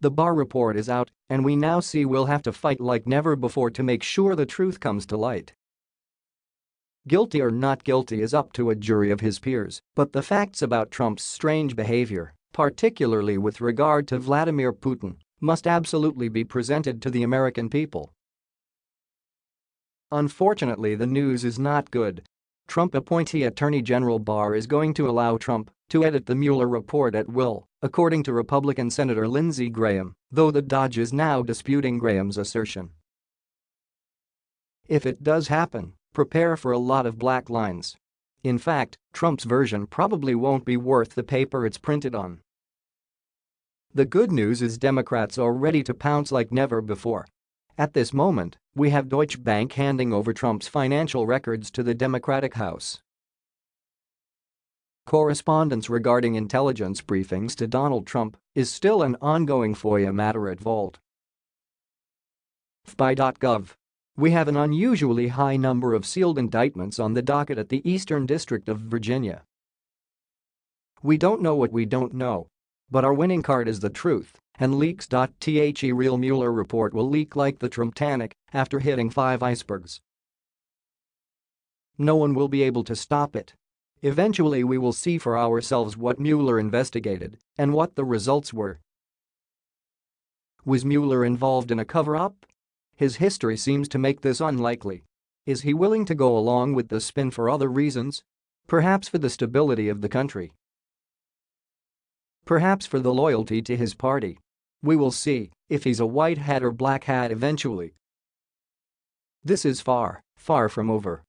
The Barr report is out, and we now see we'll have to fight like never before to make sure the truth comes to light. Guilty or not guilty is up to a jury of his peers, but the facts about Trump's strange behavior, particularly with regard to Vladimir Putin, must absolutely be presented to the American people. Unfortunately the news is not good. Trump appointee Attorney General Barr is going to allow Trump to edit the Mueller report at will, according to Republican Senator Lindsey Graham, though the Dodge is now disputing Graham's assertion. If it does happen, prepare for a lot of black lines. In fact, Trump's version probably won't be worth the paper it's printed on. The good news is Democrats are ready to pounce like never before. At this moment, we have Deutsche Bank handing over Trump's financial records to the Democratic House. Correspondence regarding intelligence briefings to Donald Trump is still an ongoing FOIA matter at Vault. FBI.gov. We have an unusually high number of sealed indictments on the docket at the Eastern District of Virginia. We don't know what we don't know. But our winning card is the truth, and leaks.the real Mueller report will leak like the Trumptanic after hitting five icebergs. No one will be able to stop it. Eventually we will see for ourselves what Mueller investigated and what the results were. Was Mueller involved in a cover-up? His history seems to make this unlikely. Is he willing to go along with the spin for other reasons? Perhaps for the stability of the country. Perhaps for the loyalty to his party. We will see if he's a white hat or black hat eventually. This is far, far from over.